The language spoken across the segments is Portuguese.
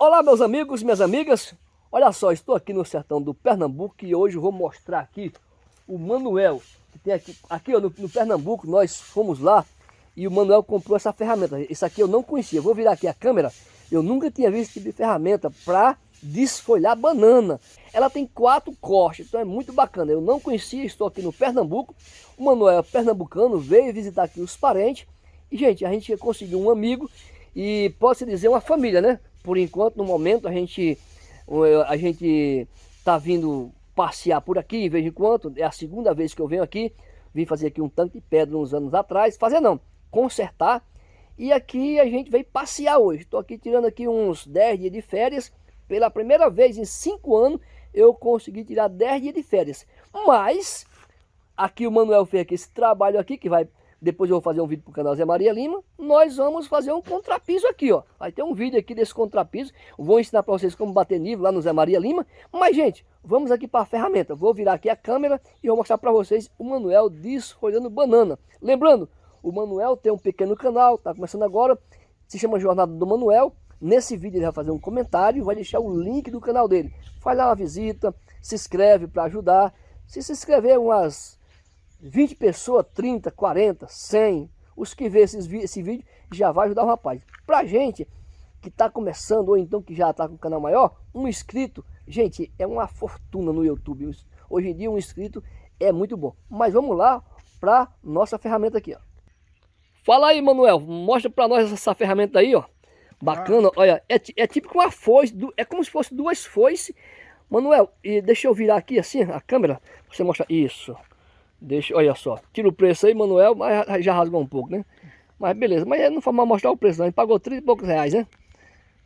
Olá meus amigos, minhas amigas, olha só, estou aqui no sertão do Pernambuco e hoje eu vou mostrar aqui o Manuel, que tem aqui, aqui ó, no, no, Pernambuco, nós fomos lá e o Manuel comprou essa ferramenta, isso aqui eu não conhecia, vou virar aqui a câmera, eu nunca tinha visto esse tipo de ferramenta para desfolhar banana, ela tem quatro cortes, então é muito bacana, eu não conhecia, estou aqui no Pernambuco, o Manuel é pernambucano, veio visitar aqui os parentes. E gente, a gente conseguiu um amigo e pode-se dizer uma família, né? Por enquanto, no momento, a gente a gente tá vindo passear por aqui de vez em quando. É a segunda vez que eu venho aqui. Vim fazer aqui um tanque de pedra uns anos atrás. Fazer não, consertar. E aqui a gente veio passear hoje. Estou aqui tirando aqui uns 10 dias de férias. Pela primeira vez em 5 anos eu consegui tirar 10 dias de férias. Mas aqui o Manuel fez aqui esse trabalho aqui que vai depois eu vou fazer um vídeo para o canal Zé Maria Lima. Nós vamos fazer um contrapiso aqui, ó. Vai ter um vídeo aqui desse contrapiso. Vou ensinar para vocês como bater nível lá no Zé Maria Lima. Mas, gente, vamos aqui para a ferramenta. Vou virar aqui a câmera e vou mostrar para vocês o Manuel desfolhando banana. Lembrando, o Manuel tem um pequeno canal, tá começando agora. Se chama Jornada do Manuel. Nesse vídeo ele vai fazer um comentário e vai deixar o link do canal dele. Faz lá uma visita, se inscreve para ajudar. Se se inscrever umas 20 pessoas, 30, 40, 100, os que vê esses, esse vídeo já vai ajudar o rapaz. Pra gente que está começando ou então que já está com o canal maior, um inscrito, gente, é uma fortuna no YouTube. Hoje em dia um inscrito é muito bom. Mas vamos lá para nossa ferramenta aqui, ó. Fala aí, Manuel, mostra para nós essa ferramenta aí, ó. Bacana, ah. olha, é, é uma foice, é como se fosse duas foices. Manuel, e deixa eu virar aqui assim a câmera, você mostra isso. Deixa, olha só, tira o preço aí, Manuel, mas já rasgou um pouco, né? Mas beleza, mas não foi mal mostrar o preço não, ele pagou 30 e poucos reais, né?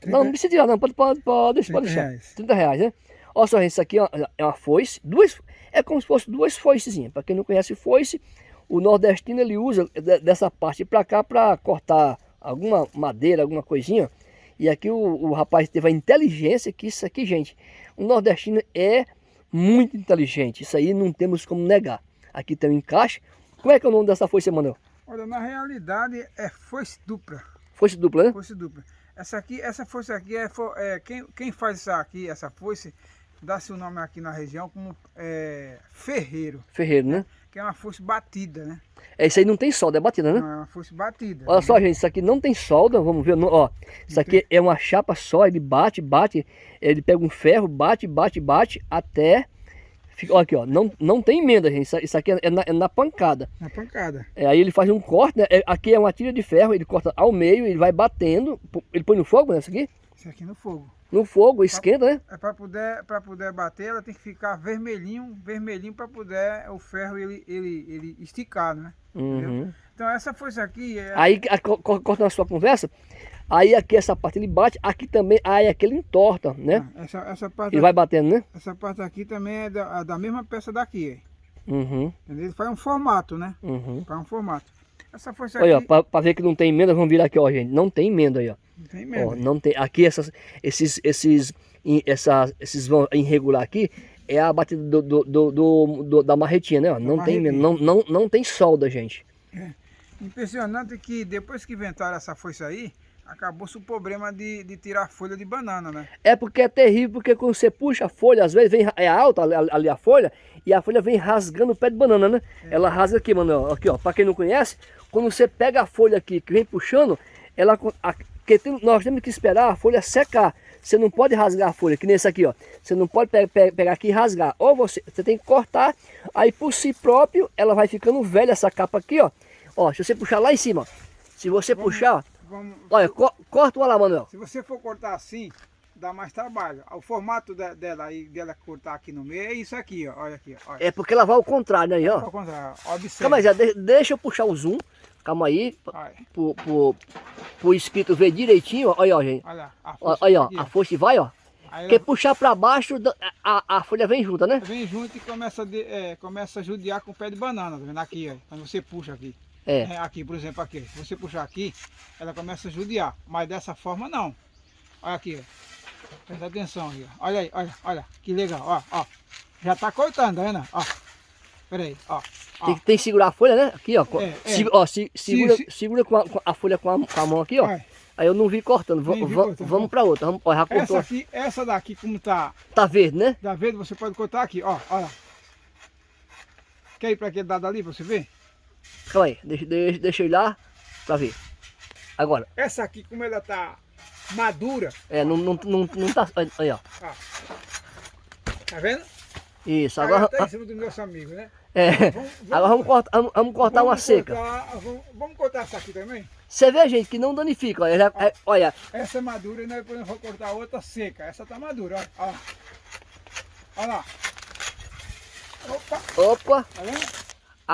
30... Não, não precisa tirar não, pode, pode, pode, deixa, pode deixar. Reais. 30 reais, né? Olha só, gente, isso aqui é uma foice, duas, é como se fosse duas foicezinhas. Para quem não conhece foice, o nordestino ele usa dessa parte para cá para cortar alguma madeira, alguma coisinha. E aqui o, o rapaz teve a inteligência que isso aqui, gente, o nordestino é muito inteligente. Isso aí não temos como negar. Aqui tem um encaixe. Como é que é o nome dessa foice, Manuel? Olha, na realidade é foice dupla. Foice dupla, né? Foice dupla. Essa aqui, essa foice aqui é, é quem, quem faz isso aqui, essa foice, dá-se o nome aqui na região como é, ferreiro. Ferreiro, né? Que é uma foice batida, né? É, isso aí não tem solda, é batida, né? Não, é uma foice batida. Olha né? só, gente, isso aqui não tem solda, vamos ver, ó. Isso aqui tem... é uma chapa só, ele bate, bate, ele pega um ferro, bate, bate, bate, até Fica, ó, aqui, ó, não, não tem emenda, gente. Isso aqui é na, é na pancada. Na pancada. É, aí ele faz um corte, né? É, aqui é uma tira de ferro, ele corta ao meio, ele vai batendo. Ele põe no fogo, né? Isso aqui? Isso aqui no fogo. No fogo, esquenta, né? É para poder, para poder bater, ela tem que ficar vermelhinho, vermelhinho para poder o ferro ele, ele, ele esticar, né? Uhum. Então essa força aqui... É... Aí, corta na sua conversa, Aí aqui essa parte ele bate, aqui também, aí aqui ele entorta, né? Ah, essa, essa parte ele vai batendo, né? Essa parte aqui também é da, da mesma peça daqui. Uhum. Ele faz um formato, né? Uhum. Faz um formato. Essa força aqui... Olha, para ver que não tem emenda, vamos virar aqui, ó, gente. Não tem emenda aí, ó. Não tem emenda. Ó, não tem. Aqui essas, esses, esses, essa, esses vão irregular aqui, é a batida do, do, do, do da marretinha, né? Ó. Não tem não, não, não tem solda, gente. É. Impressionante que depois que inventaram essa força aí, acabou-se o problema de, de tirar a folha de banana, né? É porque é terrível, porque quando você puxa a folha, às vezes vem, é alta ali, a folha, e a folha vem rasgando o pé de banana, né? É. Ela rasga aqui, mano, aqui ó, pra quem não conhece, quando você pega a folha aqui, que vem puxando, ela, a, que tem, nós temos que esperar a folha secar. Você não pode rasgar a folha, que nem esse aqui, ó. Você não pode pe pe pegar aqui e rasgar. Ou você, você tem que cortar, aí por si próprio, ela vai ficando velha essa capa aqui, ó. Ó, se você puxar lá em cima, ó, se você Vamos... puxar, vamos... Olha, co corta uma lá, Manuel. Se você for cortar assim, dá mais trabalho. O formato de, dela aí, dela cortar aqui no meio, é isso aqui, ó. Olha aqui, olha. É porque ela vai ao contrário, né? Aí, ó. Ao contrário, observe. Calma aí, já de, deixa eu puxar o zoom. Calma aí, pro, pro, pro inscrito ver direitinho, olha, ó, gente. Olha, a olha, ó, a foice vai, ó. Aí Porque puxar para baixo, a, a folha vem junta, né? Vem junto e começa, de, é, começa a judiar com o pé de banana, tá vendo? Aqui, ó, quando você puxa aqui. É. é. Aqui, por exemplo, aqui. Se você puxar aqui, ela começa a judiar. Mas dessa forma não. Olha aqui, ó. Presta atenção aqui, ó. Olha aí, olha, olha. Que legal, ó, ó. Já tá cortando, tá vendo? Ó. Pera aí, ó. Tem, tem, que segurar a folha, né? Aqui, ó. É, é. Se, ó se, segura, se, segura com a, com a, folha com a, com a mão aqui, ó. Aí eu não vi cortando. Nem vi cortando. Vamos para outra. Vamos, ó, já Essa cortou. aqui, essa daqui, como tá Tá verde, né? da verde, você pode cortar aqui, ó, olha. Quer ir para aquele lado ali pra você ver? Calma aí. Deixa, deixa, deixa eu ir lá pra ver. Agora. Essa aqui, como ela tá madura, É, não, não, não, não tá. Aí, ó. tá vendo? Isso. Agora. tá em cima do nosso amigo, né? É. Vamos, vamos- Agora vamos cortar, vamos, vamos cortar uma vamos seca. cortar- vamos, vamos cortar essa aqui também? Você vê, gente, que não danifica. Olha, já- é- olha, Essa é madura e nós depois vamos cortar outra seca. Essa tá madura, ó. ó. Olha lá. Opa, opa. tá vendo?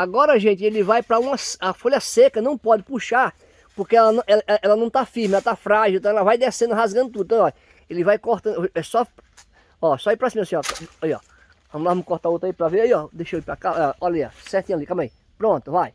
Agora, gente, ele vai para uma a folha seca, não pode puxar, porque ela, não- ela, ela não tá firme, ela tá frágil, então ela vai descendo, rasgando tudo. Então, ó, ele vai cortando, é só, ó, só ir para cima assim, ó. Aí, ó. Vamos lá, vamos cortar outra aí para ver aí, ó. Deixa eu ir para cá, ó, olha aí, ó, certinho ali, calma aí. Pronto, vai.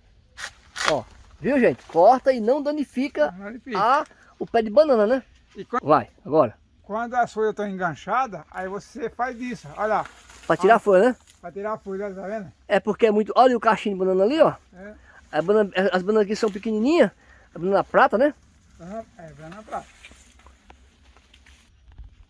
Ó, viu, gente? Corta e não danifica Não danifica. a, o pé de banana, né? E quando, Vai, agora. quando as folhas estão enganchadas, aí você faz isso. Olha lá. Para tirar a folha, né? Pra tirar a folha, tá vendo? É porque é muito, olha o cachinho de banana ali, ó. É. A banana- as bananas aqui são pequenininhas, a banana prata, né? Banana- É, banana prata.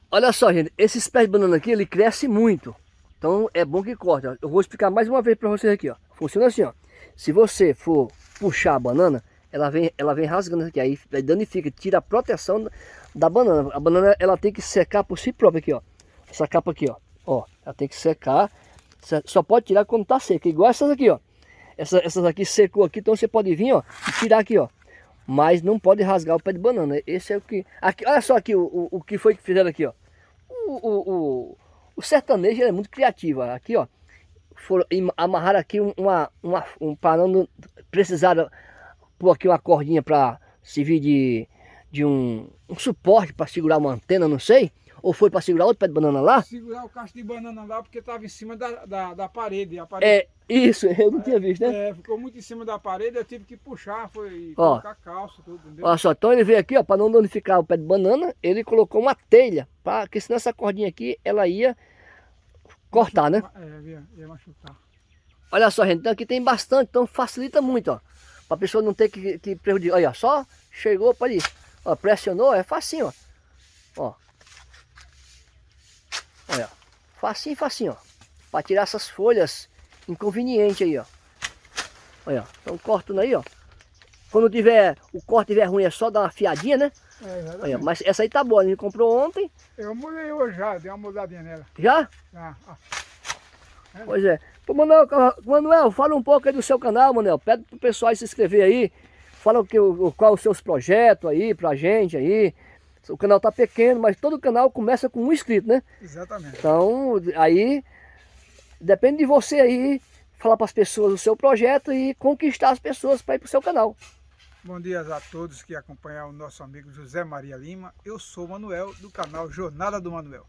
Olha só, gente, esses pés de banana aqui, ele cresce muito. Então é bom que corte. ó. Eu vou explicar mais uma vez para vocês aqui, ó. Funciona assim, ó. Se você for puxar a banana, ela vem, ela vem rasgando aqui, aí danifica, tira a proteção da- da banana. A banana, ela tem que secar por si própria aqui, ó. Essa capa aqui, ó. Ó, ela tem que secar. Só- pode tirar quando tá seca, igual essas aqui, ó. Essa- essas aqui secou aqui, então você pode vir, ó, e tirar aqui, ó. Mas não pode rasgar o pé de banana. Esse é o que... Aqui, olha só aqui o, o, o que foi que fizeram aqui, ó. O, o, o, sertanejo é muito criativo. Aqui, ó. Foram, amarraram aqui um- uma, uma, um parando. Precisaram pôr aqui uma cordinha para servir de, de um, um suporte para segurar uma antena, não sei. Ou foi para segurar outro pé de banana lá. Segurar o cacho de banana lá porque tava em cima da, da, da parede. A parede É, isso, eu não tinha visto, né? é, ficou muito em cima da parede, eu tive que puxar, foi Ó. colocar calça, tudo, entendeu? Olha só, então ele veio aqui, ó, para não danificar o pé de banana, ele colocou uma telha, pra, porque senão essa cordinha aqui, ela ia cortar, né? É, ia, ia machucar. Olha só, gente, então aqui tem bastante, então facilita muito, ó. Pra pessoa não ter que, que prejudicar. Olha, só chegou, pode ir. Ó, pressionou, é facinho, ó. Ó. Olha, facinho, facinho, ó. Pra tirar essas folhas inconvenientes aí, ó. Olha, então cortando aí, ó. Quando tiver, o corte tiver ruim, é só dar uma fiadinha, né? É, Olha, mas essa aí tá boa, a gente comprou ontem, Eu molhei hoje já, dei uma mudadinha nela. já? Ah, ó. Pois é. Pô, Manuel, Manuel, fala um pouco aí do seu canal, Manuel. Pede pro pessoal se inscrever aí. Fala o que, o, qual os seus projetos aí pra gente aí. O canal tá pequeno, mas todo canal começa com um inscrito, né? Exatamente. Então, aí depende de você aí falar para as pessoas o seu projeto e conquistar as pessoas para ir pro seu canal. Bom dia a todos que acompanham o nosso amigo José Maria Lima. Eu sou o Manuel, do canal Jornada do Manuel.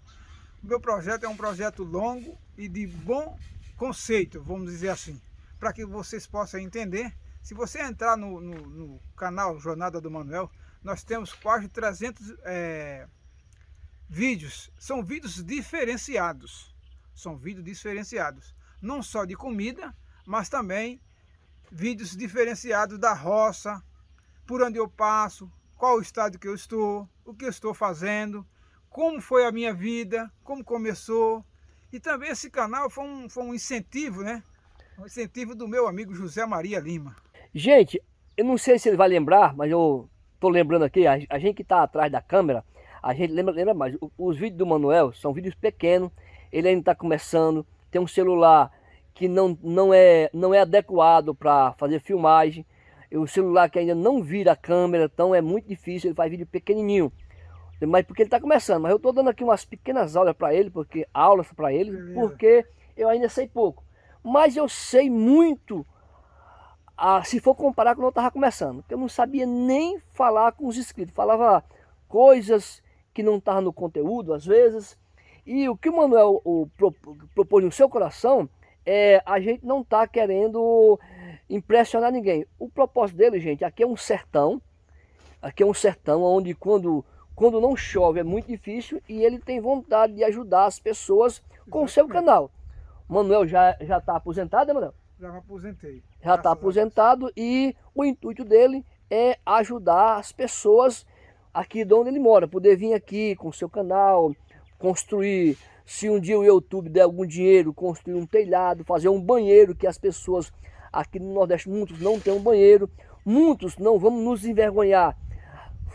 O meu projeto é um projeto longo e de bom conceito, vamos dizer assim, para que vocês possam entender. Se você entrar no, no- no canal Jornada do Manuel, nós temos quase 300 é, vídeos. São vídeos diferenciados. São vídeos diferenciados. Não só de comida, mas também vídeos diferenciados da roça, por onde eu passo, qual o estado que eu estou, o que eu estou fazendo, como foi a minha vida, como começou. E também esse canal foi um, foi um incentivo, né? Um incentivo do meu amigo José Maria Lima. Gente, eu não sei se ele vai lembrar, mas eu tô lembrando aqui, a, a gente que tá atrás da câmera, a gente lembra, lembra mais. O- Os vídeos do Manuel são vídeos pequenos, ele ainda está começando, tem um celular que não, não, é, não é adequado para fazer filmagem, e o celular que ainda não vira a câmera, então é muito difícil, ele faz vídeo pequenininho. Mas porque ele está começando, mas eu estou dando aqui umas pequenas aulas para ele, porque aulas para ele, porque eu ainda sei pouco. Mas eu sei muito ah, se for comparar quando eu estava começando, porque eu não sabia nem falar com os inscritos, falava coisas que não estavam no conteúdo às vezes, e o que o Manuel o, pro- propôs no seu coração é a gente não tá querendo impressionar ninguém. O propósito dele, gente, aqui é um sertão, aqui é um sertão onde quando, quando não chove é muito difícil e ele tem vontade de ajudar as pessoas com o seu canal. Manuel já já está aposentado, né, Manuel? Já me aposentei. já está aposentado e o intuito dele é ajudar as pessoas aqui de onde ele mora, poder vir aqui com o seu canal, construir, se um dia o YouTube der algum dinheiro, construir um telhado, fazer um banheiro que as pessoas aqui no Nordeste, muitos não têm um banheiro, muitos não vamos nos envergonhar,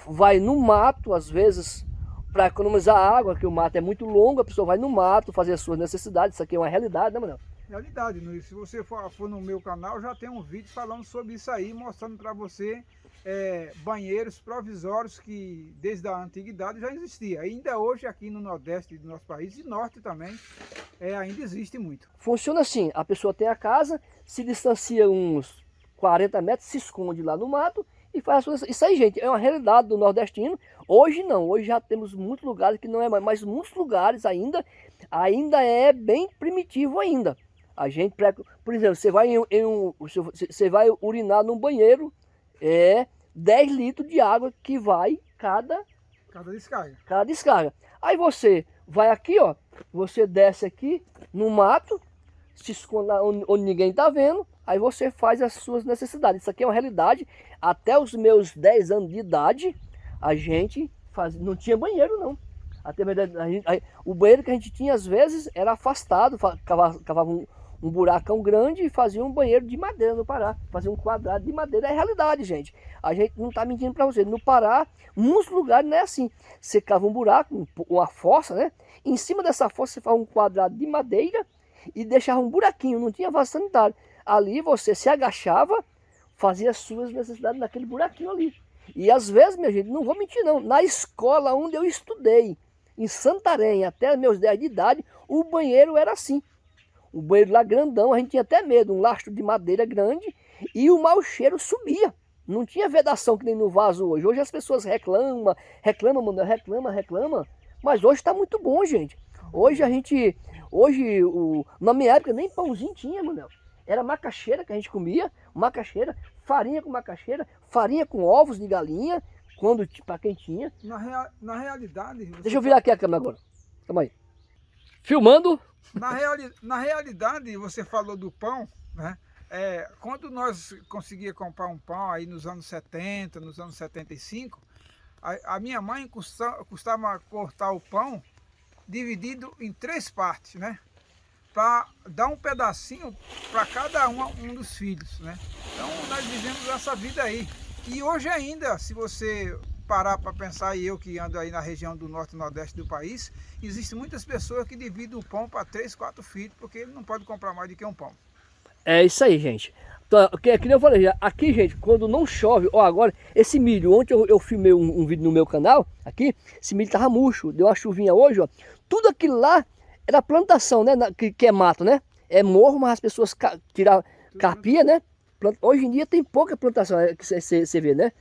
vai no mato, às vezes, para economizar água, que o mato é muito longo, a pessoa vai no mato fazer as suas necessidades, isso aqui é uma realidade, né, Manuel? Realidade, se você for, for no meu canal, já tem um vídeo falando sobre isso aí, mostrando para você é, banheiros provisórios que desde a antiguidade já existia. Ainda hoje aqui no Nordeste do nosso país e Norte também, é, ainda existe muito. Funciona assim, a pessoa tem a casa, se distancia uns 40 metros, se esconde lá no mato e faz as suas... Isso aí, gente, é uma realidade do nordestino. Hoje não, hoje já temos muitos lugares que não é mais, mas muitos lugares ainda, ainda é bem primitivo ainda. A gente, por exemplo, você vai, em, em um, você vai urinar num banheiro, é 10 litros de água que vai cada, cada descarga. Cada descarga. Aí você vai aqui, ó, você desce aqui no mato, se esconde onde, onde ninguém está vendo, aí você faz as suas necessidades. Isso aqui é uma realidade. Até os meus 10 anos de idade, a gente faz, não tinha banheiro não. Até a gente, a, o banheiro que a gente tinha às vezes era afastado, cavava, cavava um, um buracão grande e fazia um banheiro de madeira no Pará. Fazia um quadrado de madeira. É realidade, gente. A gente não está mentindo para vocês. No Pará, muitos lugares não é assim. Você cava um buraco, uma fossa, né? Em cima dessa fossa você faz um quadrado de madeira e deixava um buraquinho. Não tinha vaso sanitário. Ali você se agachava, fazia as suas necessidades naquele buraquinho ali. E às vezes, minha gente, não vou mentir não, na escola onde eu estudei, em Santarém, até meus 10 de idade, o banheiro era assim. O banheiro lá grandão, a gente tinha até medo, um lastro de madeira grande e o mau cheiro subia. Não tinha vedação que nem no vaso hoje. Hoje as pessoas reclamam, reclamam, mano, reclama, reclama. Mas hoje está muito bom, gente. Hoje a gente, hoje, o, na minha época nem pãozinho tinha, mano. Era macaxeira que a gente comia, macaxeira, farinha com macaxeira, farinha com ovos de galinha, quando para quem tinha. Na, rea, na realidade... Deixa eu virar aqui a câmera agora. Calma aí. Filmando. Na, reali na realidade, você falou do pão, né? É, quando nós conseguia comprar um pão aí nos anos 70, nos anos 75, a, a minha mãe custava, custava cortar o pão dividido em três partes, né? Para dar um pedacinho para cada um, um dos filhos, né? Então nós vivemos essa vida aí. E hoje ainda, se você parar para pensar, e eu que ando aí na região do norte e nordeste do país, existem muitas pessoas que dividem o pão para três, quatro filhos, porque ele não pode comprar mais do que um pão. É isso aí, gente. Então, que, que eu falei, aqui, gente, quando não chove, ó, agora, esse milho, ontem eu, eu filmei um, um, vídeo no meu canal, aqui, esse milho tava murcho, deu uma chuvinha hoje, ó, tudo aquilo lá era plantação, né, que, que é mato, né, é morro, mas as pessoas ca, tirar carpia, né, hoje em dia tem pouca plantação, é, que você vê, né,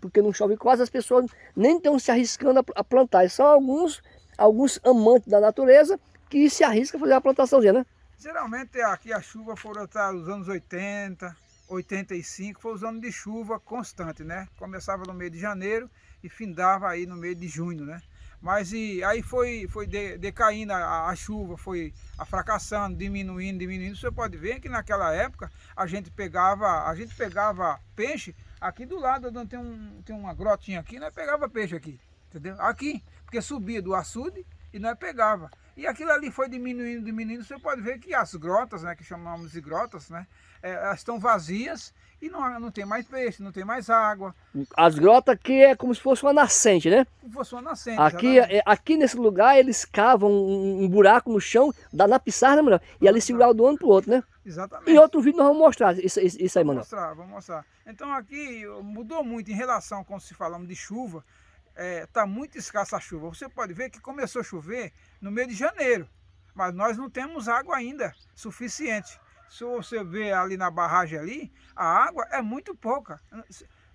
porque não chove quase, as pessoas nem estão se arriscando a, plantar. são alguns, alguns amantes da natureza que se arriscam a fazer a plantaçãozinha, né? Geralmente aqui a chuva foram até os anos 80, 85, foi os anos de chuva constante, né? Começava no meio de janeiro e findava aí no meio de junho, né? Mas e, aí foi, foi de, decaindo a, a, chuva, foi fracassando, diminuindo, diminuindo. Você pode ver que naquela época a gente pegava, a gente pegava peixe Aqui do lado tem, um, tem uma grotinha aqui, nós pegava peixe aqui, entendeu? Aqui, porque subia do açude e nós pegava. E aquilo ali foi diminuindo, diminuindo. Você pode ver que as grotas, né, que chamamos de grotas, né, é, elas estão vazias e não, não tem mais peixe, não tem mais água. As grotas aqui é como se fosse uma nascente, né? Como se fosse uma nascente. Aqui, é, aqui nesse lugar eles cavam um, um, buraco no chão, dá na pissarra, né, mano? E ali segurar do ano pro outro, né? Exatamente. Em outro vídeo nós vamos mostrar isso, isso, aí, mano. Vamos mostrar, vamos mostrar. Então aqui mudou muito em relação quando se falamos de chuva. Está é, tá muito escassa a chuva. Você pode ver que começou a chover no mês de janeiro. Mas nós não temos água ainda suficiente. Se você ver ali na barragem ali, a água é muito pouca.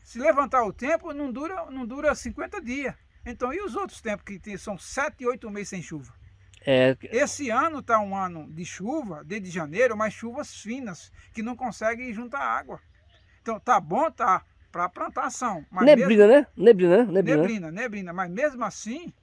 Se levantar o tempo, não dura, não dura 50 dias. Então, e os outros tempos que são 7, 8 meses sem chuva? É... Esse ano está um ano de chuva, desde janeiro, mas chuvas finas, que não conseguem juntar água. Então tá bom, tá para plantação. neblina, mesmo... né? Neblina, né? Neblina, neblina, neblina. Mas mesmo assim,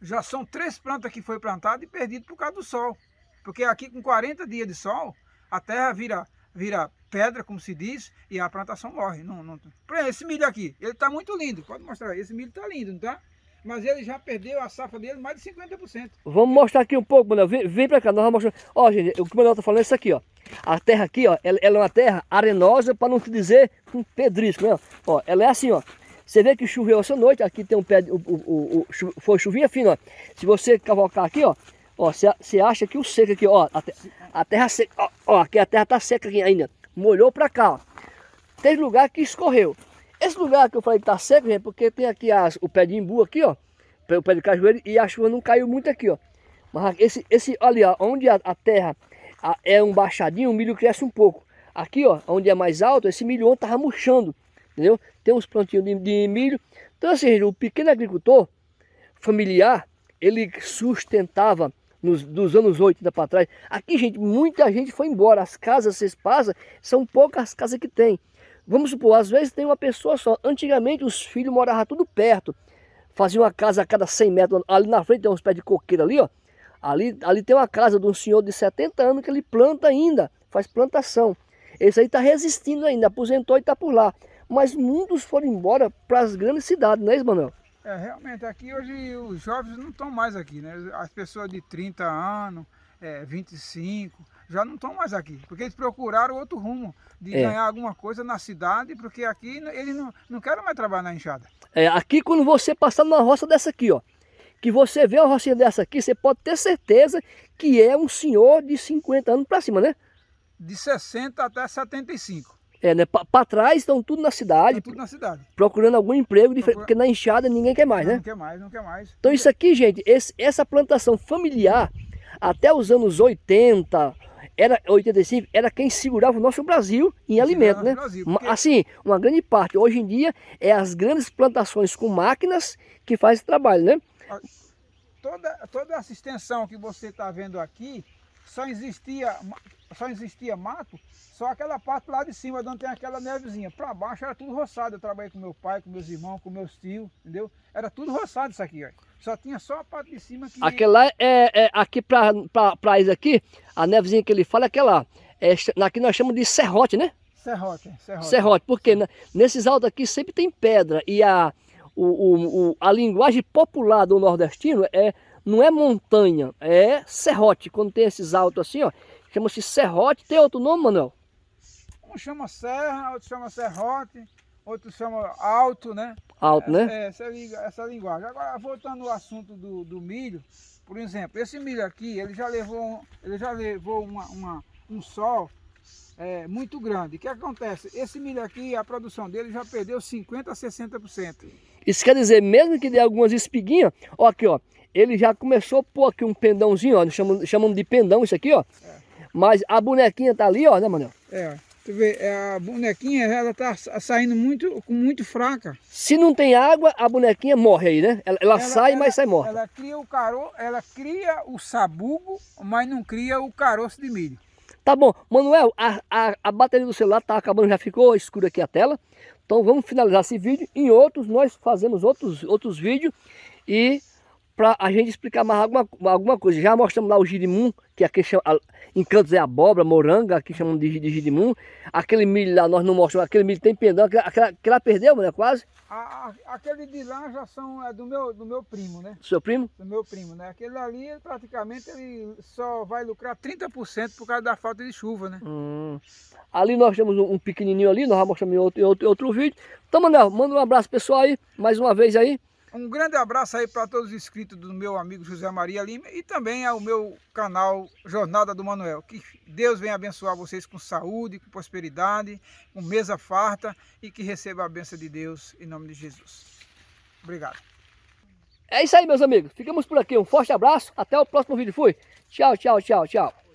já são três plantas que foi plantadas e perdidas por causa do sol. Porque aqui com 40 dias de sol, a terra vira, vira pedra, como se diz, e a plantação morre. Não, não... Por exemplo, esse milho aqui, ele está muito lindo, pode mostrar, esse milho está lindo, não tá? Mas ele já perdeu a safra dele mais de 50%. Vamos mostrar aqui um pouco, Manuel. Vem, vem para cá, nós vamos mostrar. Ó, gente, o que o Manuel está falando é isso aqui, ó. A terra aqui, ó, ela, ela é uma terra arenosa, para não te dizer um pedrisco, né? Ó, ela é assim, ó. Você vê que choveu essa noite, aqui tem um pé, o, o, o, o foi chuvinha fina, ó. Se você cavocar aqui, ó, ó, você acha que o seco aqui, ó, a, a terra seca, ó, ó, aqui a terra tá seca aqui ainda. Molhou para cá, ó. Tem lugar que escorreu. Esse lugar que eu falei que tá seco, gente, porque tem aqui as, o pé de imbu aqui, ó. O pé de cajueiro e a chuva não caiu muito aqui, ó. Mas esse, esse ali, ó, onde a, a terra a, é um baixadinho, o milho cresce um pouco. Aqui, ó, onde é mais alto, esse milho ontem tava murchando, entendeu? Tem uns plantinhos de, de milho. Então, assim, o pequeno agricultor familiar, ele sustentava nos, dos anos 80 para trás. Aqui, gente, muita gente foi embora. As casas, vocês passam, são poucas casas que tem. Vamos supor, às vezes tem uma pessoa só. Antigamente os filhos moravam tudo perto. Faziam uma casa a cada 100 metros. Ali na frente tem uns pés de coqueiro ali, ó. Ali, ali tem uma casa de um senhor de 70 anos que ele planta ainda, faz plantação. Esse aí está resistindo ainda, aposentou e está por lá. Mas muitos foram embora para as grandes cidades, não é isso, Manuel? É, realmente, aqui hoje os jovens não estão mais aqui, né? As pessoas de 30 anos, é, 25, já não estão mais aqui, porque eles procuraram outro rumo, de é. ganhar alguma coisa na cidade, porque aqui eles não, não querem mais trabalhar na enxada. É, aqui quando você passar numa roça dessa aqui, ó, que você vê uma rocinha dessa aqui, você pode ter certeza que é um senhor de 50 anos para cima, né? De 60 até 75. É, né? Para trás estão tudo na cidade. tudo na cidade. Procurando algum emprego, Procura... porque na enxada ninguém quer mais, não, né? Não quer mais, não quer mais. Então isso aqui, gente, esse, essa plantação familiar, até os anos 80, era 85, era quem segurava o nosso Brasil em alimento, né? Brasil, porque... Assim, uma grande parte. Hoje em dia é as grandes plantações com máquinas que fazem esse trabalho, né? Toda, toda essa extensão que você está vendo aqui, só existia, só existia mato, só aquela parte lá de cima, onde tem aquela nevezinha. Para baixo era tudo roçado. Eu trabalhei com meu pai, com meus irmãos, com meus tios, entendeu? Era tudo roçado isso aqui, ó. Só tinha só a parte de cima que... Aquela é, é aqui para isso aqui, a nevezinha que ele fala é aquela, é, aqui nós chamamos de serrote, né? Serrote, serrote. Serrote, porque nesses altos aqui sempre tem pedra e a, o, o, o, a linguagem popular do nordestino é, não é montanha, é serrote. Quando tem esses altos assim, ó, chama-se serrote. Tem outro nome, Manuel? Um chama serra, outro chama serrote, outro chama alto, né? Alto, né? É, essa, essa linguagem. Agora, voltando ao assunto do, do milho, por exemplo, esse milho aqui, ele já levou, ele já levou uma, uma um sol é, muito grande. O que acontece? Esse milho aqui, a produção dele já perdeu 50% a 60%. Isso quer dizer, mesmo que dê algumas espiguinhas, ó aqui, ó, ele já começou a pôr aqui um pendãozinho, ó, chamamos, chamamos de pendão isso aqui, ó. É. Mas a bonequinha tá ali, ó, né, Manuel? É, Tu vê, é, a bonequinha, ela tá saindo muito, muito fraca. Se não tem água, a bonequinha morre aí, né? Ela, ela, ela sai, ela, mas sai morta. Ela cria o caro, ela cria o sabugo, mas não cria o caroço de milho. Tá bom. Manuel, a, a, a bateria do celular tá acabando, já ficou escura aqui a tela. Então vamos finalizar esse vídeo. Em outros, nós fazemos outros, outros vídeos e para a gente explicar mais alguma, alguma coisa. Já mostramos lá o girimum, que aqui chama, em cantos é abóbora, moranga, aqui chamam de, de girimum. Aquele milho lá nós não mostramos, aquele milho tem pendão, aquela, que ela perdeu, né, quase. A, a, aquele de lá já são é do meu, do meu primo, né? Seu primo? Do meu primo, né? Aquele ali, praticamente, ele só vai lucrar 30% por causa da falta de chuva, né? Hum. Ali nós temos um, um pequenininho ali, nós vamos mostrar em outro, outro, outro vídeo. Então, Manel, manda um abraço pessoal aí, mais uma vez aí. Um grande abraço aí para todos os inscritos do meu amigo José Maria Lima e também ao meu canal Jornada do Manuel. Que Deus venha abençoar vocês com saúde, com prosperidade, com mesa farta e que receba a bênção de Deus em nome de Jesus. Obrigado. É isso aí, meus amigos. Ficamos por aqui. Um forte abraço. Até o próximo vídeo. Fui. Tchau, tchau, tchau, tchau.